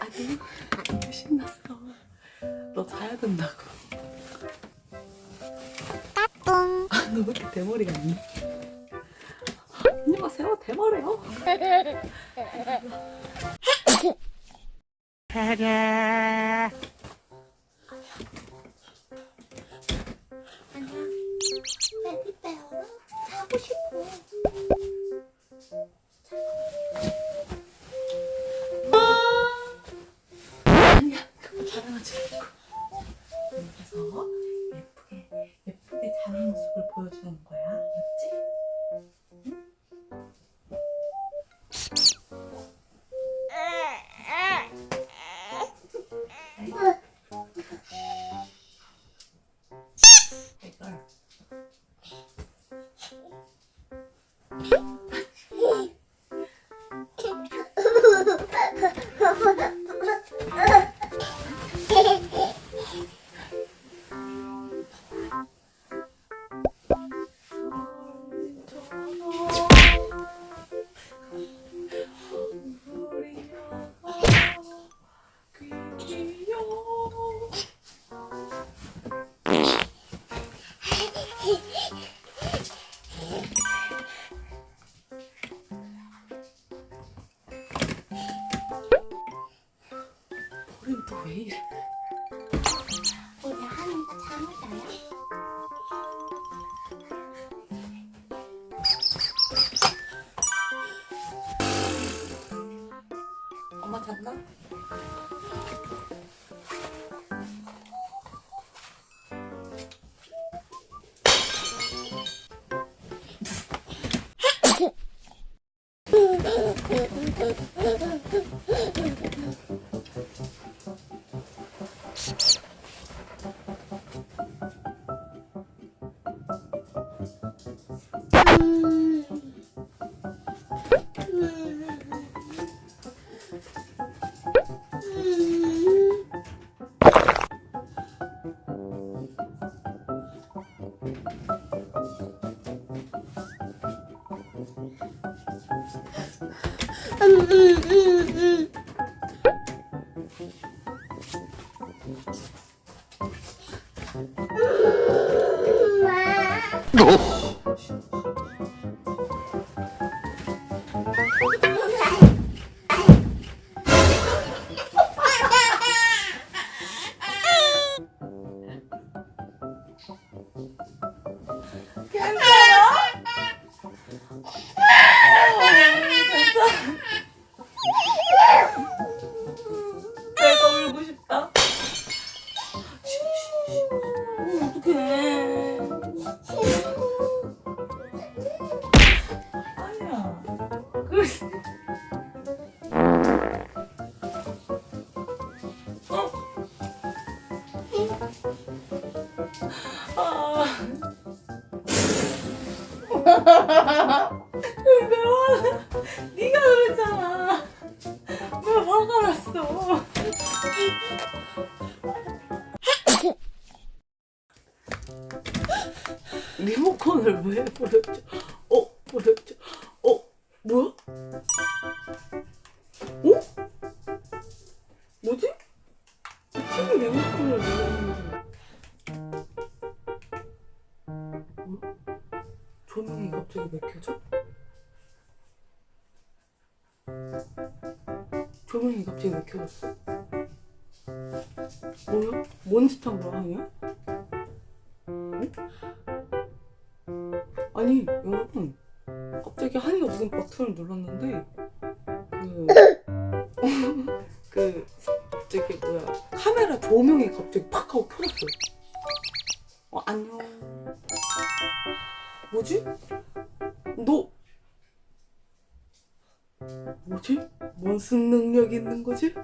아니 너무 신났어. 너 자야 된다고. 따뚱. 아, 너 왜 이렇게 대머리 같니? 언니가 세워 대머리요 베리베어 자고 싶어 왜 이래? 우리 하니까 잠을 자요 엄마 잤나? 嗯嗯嗯。 내가 울고 싶다. 어떡해. 났어? 리모컨을 왜 보여줘? 어? 보여줘? 어? 뭐야? 어? 뭐지? TV 리모컨을 왜 거야? 뭐야? 조명이 갑자기 왜 켜져? 조명이 갑자기 왜 켜졌어? 뭐야? 하냐? 응? 아니, 여러분. 갑자기 한이가 무슨 버튼을 눌렀는데, 그, 그, 저기 뭐야. 카메라 조명이 갑자기 팍 하고 켜졌어요. 어, 안녕. 뭐지? 너, 뭐지? 무슨 능력 있는 거지?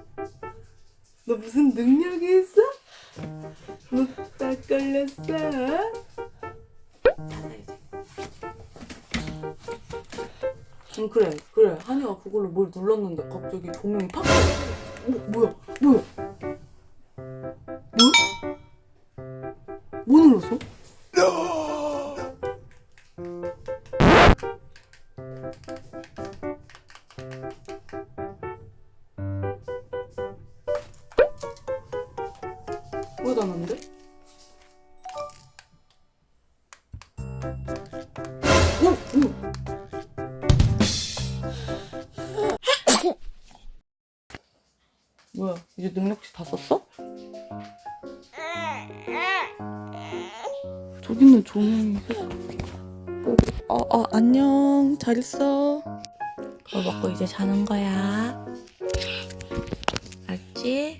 너 무슨 능력이 있어? 너딱 걸렸어? 응 그래 그래 한이가 그걸로 뭘 눌렀는데 갑자기 조명이 팍 뭐, 뭐야 뭐야 뭐? 뭐 눌렀어? 났는데? 오! 오! 뭐야 이제 능력치 다 썼어? 저기는 조명이 어, 어 안녕 잘 있어 그거 먹고 이제 자는 거야 알지?